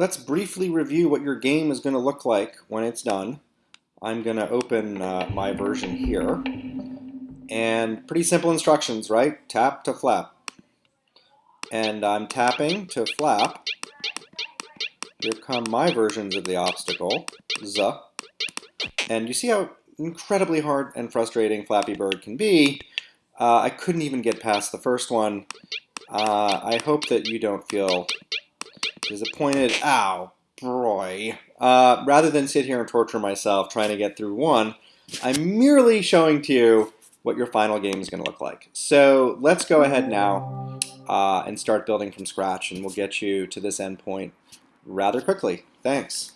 let's briefly review what your game is going to look like when it's done. I'm going to open uh, my version here. And pretty simple instructions, right? Tap to flap. And I'm tapping to flap. Here come my versions of the obstacle. Z. And you see how incredibly hard and frustrating Flappy Bird can be. Uh, I couldn't even get past the first one. Uh, I hope that you don't feel disappointed. Ow, boy. Uh, rather than sit here and torture myself trying to get through one, I'm merely showing to you what your final game is going to look like. So let's go ahead now uh, and start building from scratch, and we'll get you to this endpoint rather quickly. Thanks.